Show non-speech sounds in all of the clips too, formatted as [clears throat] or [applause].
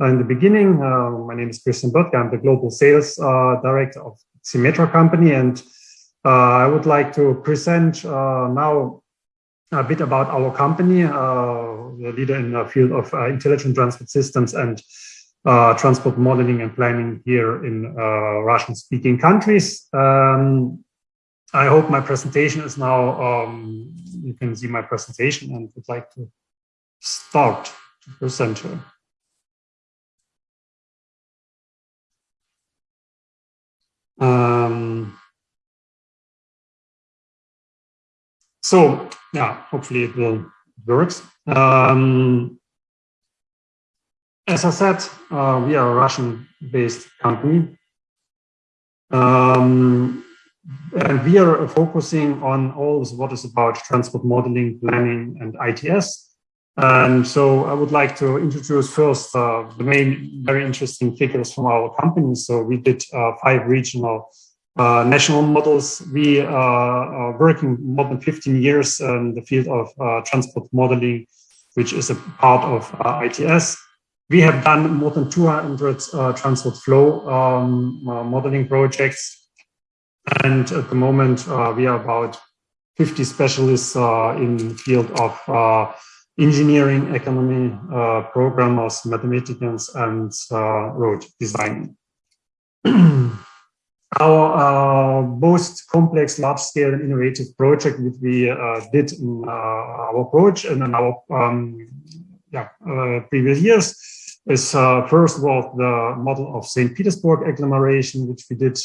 in the beginning. Uh, my name is Christian Böttger. I'm the global sales uh, director of Simetra company, and uh, I would like to present uh, now a bit about our company, uh, the leader in the field of intelligent transport systems and transport modeling and planning here in Russian-speaking countries. Um, I hope my presentation is now, um, you can see my presentation and would like to start to present here. Um, so yeah, hopefully it will works. Um, as I said, uh, we are a Russian-based company. Um, and we are focusing on all what is about transport modeling, planning, and ITS. And so I would like to introduce first uh, the main very interesting figures from our company. So we did uh, five regional uh, national models. We uh, are working more than 15 years in the field of uh, transport modeling, which is a part of uh, ITS. We have done more than 200 transport flow um, modeling projects. And at the moment, we are about 50 specialists in the field of engineering, economy, uh, programmers, mathematicians, and uh, road designing. [clears throat] our uh, most complex, large-scale, and innovative project that we uh, did in uh, our approach and in our um, yeah, uh, previous years is first of all the model of St. Petersburg agglomeration, which we did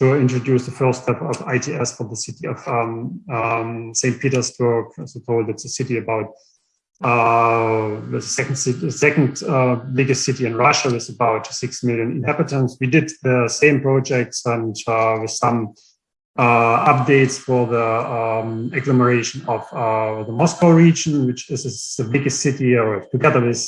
to introduce the first step of ITS for the city of um, um, St. Petersburg. As I told, it's a city about uh, the second, city, second uh, biggest city in Russia with about 6 million inhabitants. We did the same projects and uh, with some uh, updates for the um, agglomeration of uh, the Moscow region, which is, is the biggest city, or together with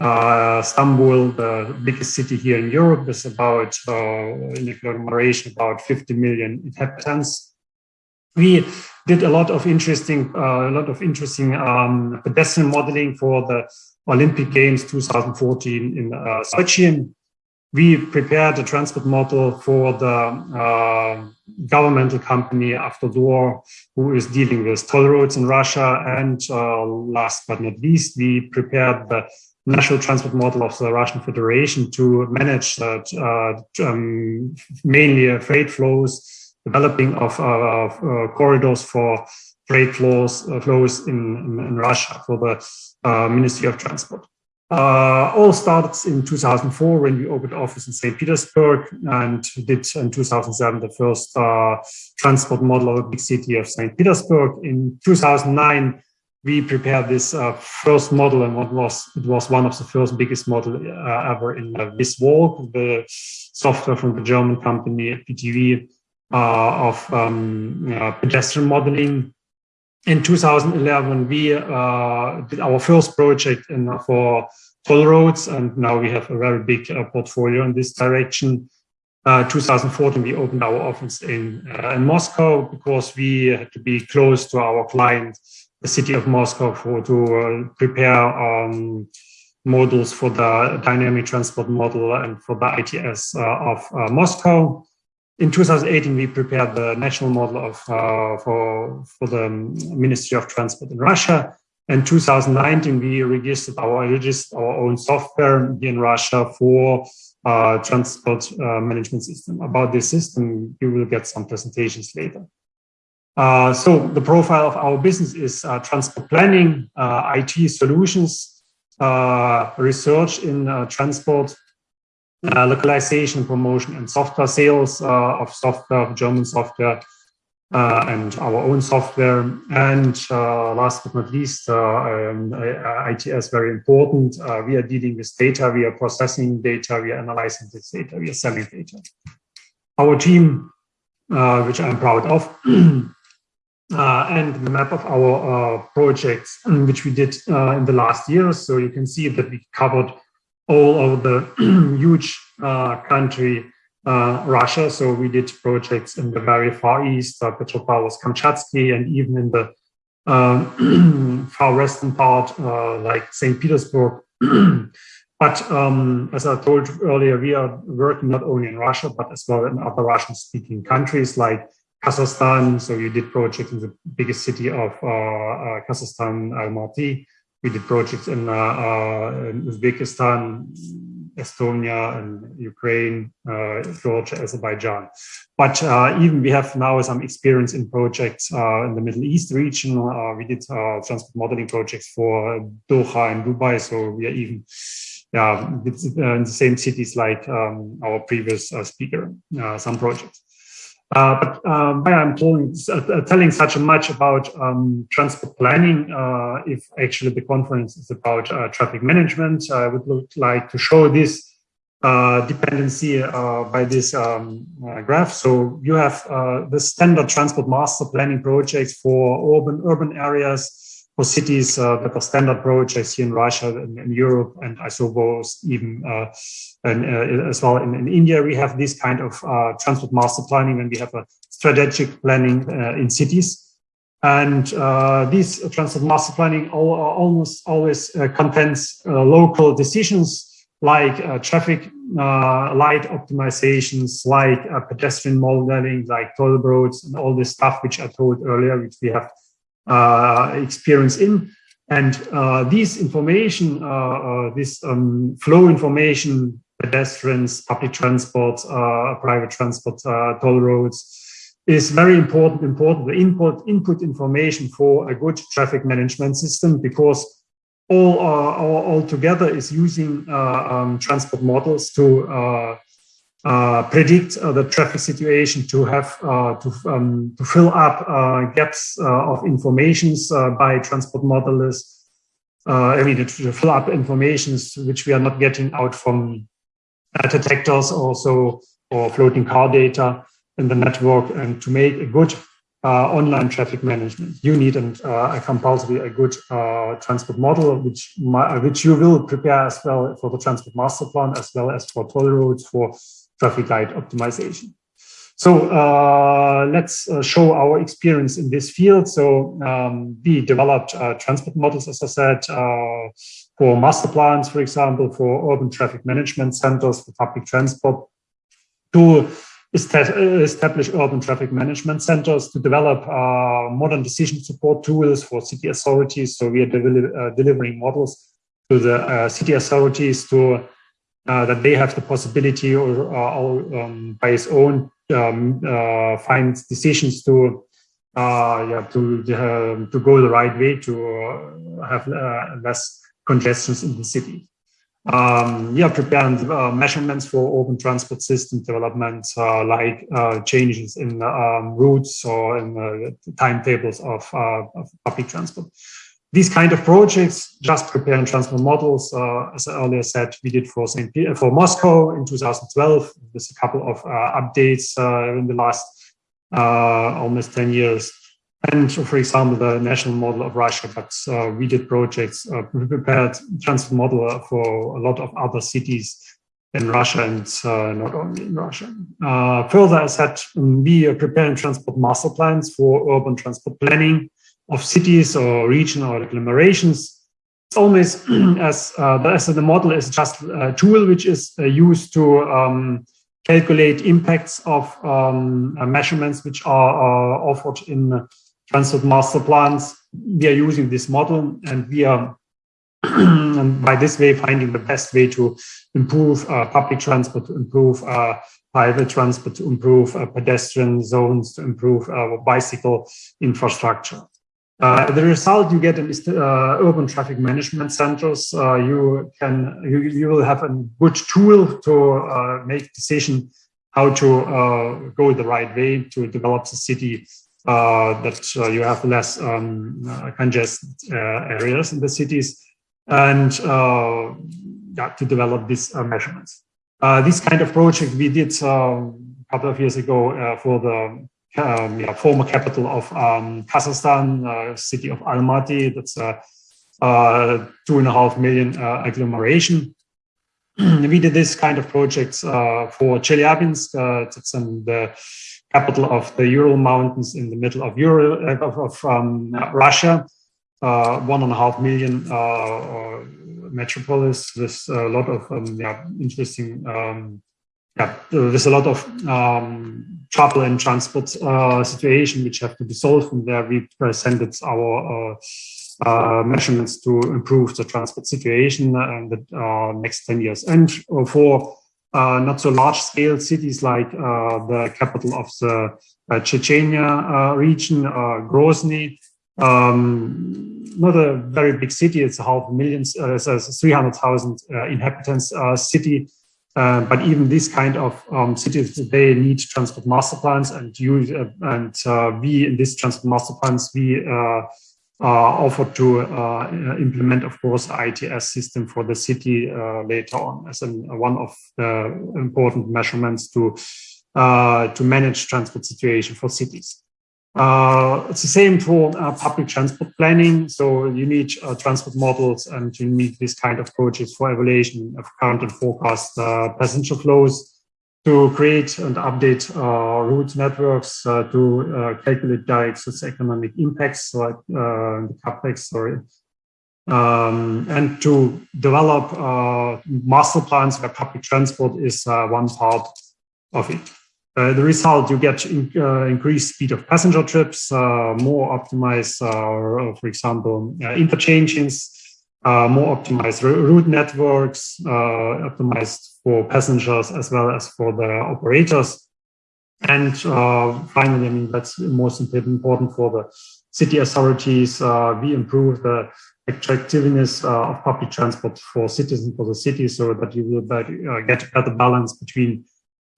uh, Istanbul, the biggest city here in Europe, is about, uh, in agglomeration, about 50 million inhabitants. We did a lot of interesting, uh, a lot of interesting um, pedestrian modeling for the Olympic Games 2014 in uh, Sochi. We prepared a transport model for the uh, governmental company Avtodor, who is dealing with toll roads in Russia. And uh, last but not least, we prepared the national transport model of the Russian Federation to manage that, uh, um, mainly uh, freight flows, developing of, uh, corridors for freight flows, flows in, in, in, Russia for the Ministry of Transport. Uh, all started in 2004 when we opened office in St. Petersburg and did in 2007 the first uh, transport model of a big city of St. Petersburg. In 2009, we prepared this uh, first model and what was it was one of the first biggest model uh, ever in uh, Viswalk, the software from the German company PTV uh, of um, pedestrian modeling. In 2011, we uh, did our first project in, for toll roads, and now we have a very big uh, portfolio in this direction. Uh, 2014, we opened our office in, uh, in Moscow because we had to be close to our client the city of Moscow for to uh, prepare um, models for the dynamic transport model and for the ITS uh, of uh, Moscow. In 2018, we prepared the national model of for for the Ministry of Transport in Russia. In 2019, we registered our registered our own software in Russia for uh, transport uh, management system. About this system, you will get some presentations later. Uh, so the profile of our business is uh, transport planning, uh, IT solutions, uh, research in uh, transport, localization, promotion, and software sales of software, German software, and our own software. And last but not least, um, ITS very important. we are dealing with data, we are processing data, we are analyzing this data, we are selling data. Our team, which I'm proud of, [clears throat] uh, and the map of our uh, projects, um, which we did uh, in the last years. So you can see that we covered all of the [clears throat] huge uh, country, uh, Russia. So we did projects in the very far east, uh, Petropavlovsk, Kamchatsky, and even in the um, [clears throat] far western part, like St. Petersburg. [clears throat] But um, as I told earlier, we are working not only in Russia, but as well in other Russian-speaking countries like Kazakhstan. So we did projects in the biggest city of uh, uh, Kazakhstan, Almaty. We did projects in, uh, uh in Uzbekistan, Estonia and Ukraine, uh, Georgia, Azerbaijan. But uh, even we have now some experience in projects uh, in the Middle East region. We did transport modeling projects for Doha and Dubai. So we are even yeah, in the same cities like um, our previous speaker, some projects. Uh, but um, why I'm telling, uh, telling such a much about um, transport planning, uh, if actually the conference is about uh, traffic management, I would look like to show this uh, dependency uh, by this um, graph. So you have the standard transport master planning projects for urban urban areas, for cities uh, that are standard approach. I see in Russia and in Europe, and I suppose even uh, and, uh, as well in, in, India, we have this kind of uh, transport master planning when we have a strategic planning uh, in cities. And uh, this transport master planning all, almost always contains local decisions like traffic light optimizations, like pedestrian modeling, like toll roads, and all this stuff which I told earlier, which we have experience in. And uh, these information, uh, this um, flow information, pedestrians, public transport, private transport, toll roads, is very important, important, the input, input information for a good traffic management system because all, uh, all, all together is using uh, um, transport models to uh, uh, predict uh, the traffic situation, to have uh, to um, to fill up uh, gaps uh, of informations by transport modelers. I mean, to fill up informations which we are not getting out from detectors, also or floating car data in the network, and to make a good online traffic management, you need an, a compulsory a good transport model, which which you will prepare as well for the transport master plan, as well as for toll roads for traffic light optimization. So uh, let's uh, show our experience in this field. So um, we developed uh, transport models, as I said, uh, for master plans, for example, for urban traffic management centers for public transport, to establish urban traffic management centers, to develop uh, modern decision support tools for city authorities. So we are uh, delivering models to the city authorities to that they have the possibility or, uh, um, by its own um, uh, find decisions to yeah to um, to go the right way to have less congestions in the city. Um, yeah, preparing uh, measurements for open transport system development, uh, like uh, changes in um, routes or in timetables of, of, public transport these kind of projects, just prepare and transport models, uh, as I earlier said, we did for St. Peter, for Moscow in 2012. There's a couple of uh, updates uh, in the last uh, almost 10 years. And for example, the national model of Russia, but uh, we did projects, uh, prepared transport model for a lot of other cities in Russia and not only in Russia. further, I said, we are preparing transport master plans for urban transport planning of cities or region or agglomerations. It's almost [clears throat] as, uh, the, as the model is just a tool which is uh, used to um, calculate impacts of um, uh, measurements which are uh, offered in transport master plans. We are using this model and we are [clears throat] and by this way finding the best way to improve uh, public transport, to improve uh, private transport, to improve pedestrian zones, to improve bicycle infrastructure. Uh, the result you get in uh, urban traffic management centers, uh, you can you, you will have a good tool to uh, make decision how to uh, go the right way to develop the city uh, that you have less um, congested areas in the cities and yeah, to develop these measurements. this kind of project we did a couple of years ago for the um, yeah, former capital of um, Kazakhstan, uh, city of Almaty. That's a, a two and a half million uh, agglomeration. [clears throat] we did this kind of projects uh, for Chelyabinsk. Uh, that's in the capital of the Ural Mountains in the middle of, Ural, uh, of, of um, Russia. Uh, one and a half million metropolis with a lot of um, yeah, interesting, um, yeah, there's a lot of um, trouble and transport uh, situation which have to be solved and there we presented our uh, uh, measurements to improve the transport situation in the uh, next 10 years. And for uh, not so large scale cities like uh, the capital of the uh, Chechnya region, Grozny, um, not a very big city, it's a million, a 300,000 inhabitants city. Uh, but even this kind of um, cities, they need transport master plans, and you uh, and uh, we in this transport master plans we offered to uh, implement, of course, ITS system for the city uh, later on as an, one of the important measurements to uh, to manage transport situation for cities. Uh, it's the same for uh, public transport planning. So you need uh, transport models and you need this kind of approaches for evaluation of current and forecast passenger flows to create and update uh, route networks uh, to uh, calculate direct socioeconomic impacts, like uh, the capex, sorry, um, and to develop uh, master plans where public transport is uh, one part of it. The result, you get in, increased speed of passenger trips, more optimized, for example, interchanges, uh, more optimized route networks, uh, optimized for passengers as well as for the operators. And uh, finally, I mean, that's most important for the city authorities. Uh, we improve the attractiveness uh, of public transport for citizens for the city so that you will uh, get a better balance between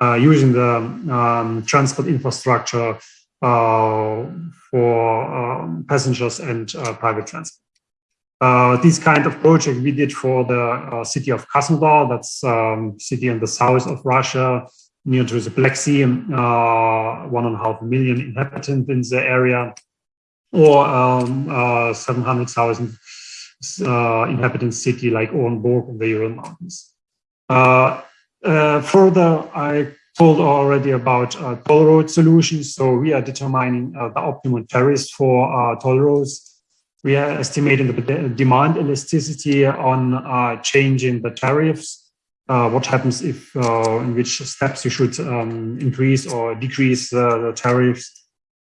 using the um, transport infrastructure for um, passengers and private transport. Uh, this kind of project we did for the uh, city of Krasnodar, that's um, city in the south of Russia, near to the Black Sea, uh, one and a half million inhabitants in the area, or um, uh, 700,000 uh, inhabitant city like Orenburg in the Ural Mountains. Uh, further, I told already about toll road solutions. So we are determining the optimal tariffs for toll roads we are estimating the demand elasticity on uh, changing the tariffs. Uh, what happens if, uh, in which steps you should um, increase or decrease the tariffs.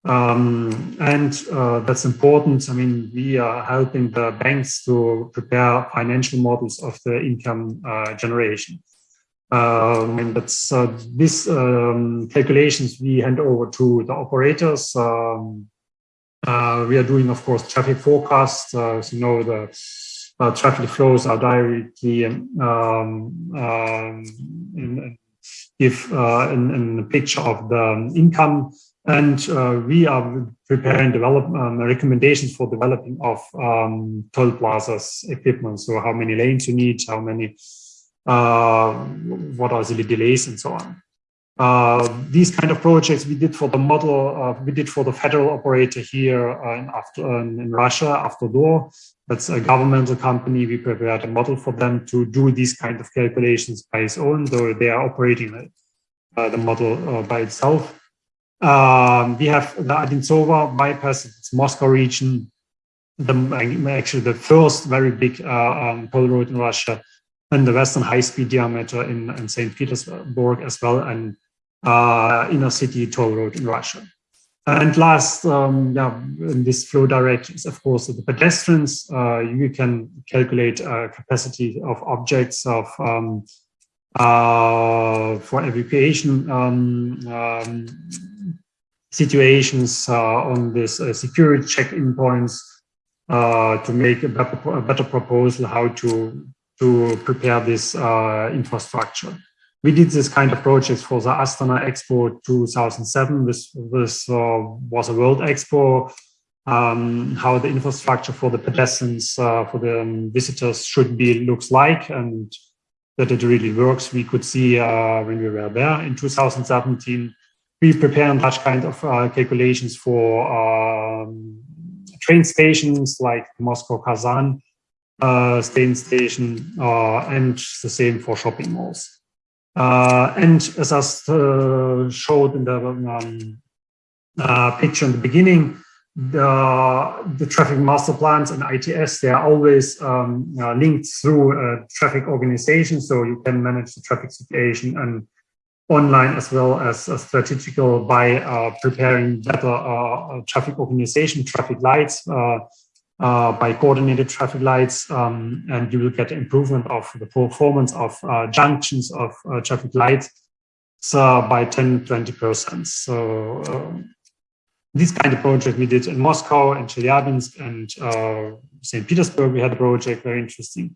Um, and uh, that's important. I mean, we are helping the banks to prepare financial models of the income uh, generation. Um, and that's uh, these um, calculations we hand over to the operators. Um, uh, we are doing, of course, traffic forecasts. Uh, as you know, the uh, traffic flows are directly um, um, in, give uh, a picture of the income. And uh, we are preparing develop um, recommendations for developing of toll plazas equipment. So how many lanes you need, how many, what are the delays and so on. Uh, these kind of projects we did for the model, uh, we did for the federal operator here uh, in, after, uh, in Russia, Avtodor. That's a governmental company. We prepared a model for them to do these kind of calculations by its own, though they are operating uh, the model by itself. Um, we have the Odintsovo bypass, it's Moscow region, the, actually the first very big um, toll road in Russia and the Western high-speed diameter in, in St. Petersburg as well, and uh, inner city toll road in Russia. And last, um, yeah, in this flow directions, of course, the pedestrians, uh, you can calculate uh, capacity of objects of um, uh, for evacuation um, um situations uh, on this security check-in points to make a better, a better proposal how to to prepare this infrastructure we did this kind of projects for the Astana Expo 2007. This, this uh, was a world expo, um, how the infrastructure for the pedestrians, uh, for the um, visitors should be, looks like, and that it really works. We could see uh, when we were there in 2017. We prepared such kind of uh, calculations for um, train stations like Moscow Kazan uh, station, uh, and the same for shopping malls. Uh, and as I uh, showed in the um, uh, picture in the beginning, the, the traffic master plans and ITS, they are always um, uh, linked through traffic organization. So you can manage the traffic situation and online as well as uh, strategical by uh, preparing better uh, traffic organization, traffic lights, uh, by coordinated traffic lights, um, and you will get improvement of the performance of junctions of traffic lights so by 10, 20%. So um, this kind of project we did in Moscow and Chelyabinsk and uh, St. Petersburg, we had a project, very interesting.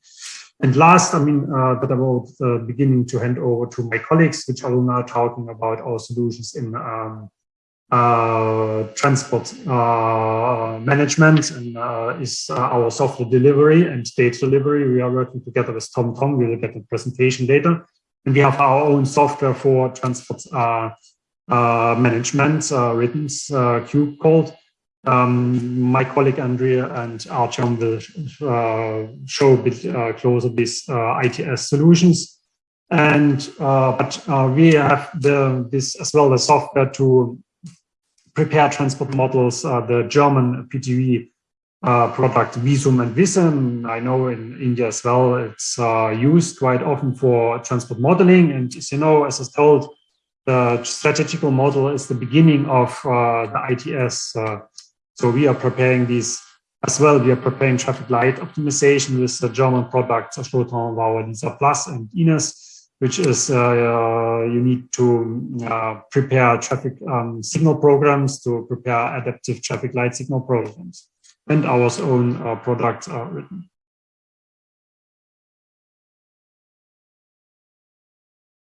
And last, I mean, uh, that I will uh, beginning to hand over to my colleagues, which are now talking about our solutions in um, uh, transport uh, management and uh, is uh, our software delivery and data delivery. We are working together with TomTom. We will get the presentation later. And we have our own software for transport uh, management, uh, written uh, cube called. Um, my colleague Andrea and Artyom will uh, show a bit uh, closer these uh, ITS solutions. And but we have the, this as well as software to prepare transport models. the German PTV product Vissim and Visum. I know in India as well, it's used quite often for transport modeling. And as you know, as I told, the strategical model is the beginning of uh, the ITS. Uh, so we are preparing these as well. We are preparing traffic light optimization with the German products Schlothauer, Wauer, Lisa Plus and Ines, which is uh, uh you need to uh, prepare traffic um, signal programs to prepare adaptive traffic light signal programs. And our own products are written.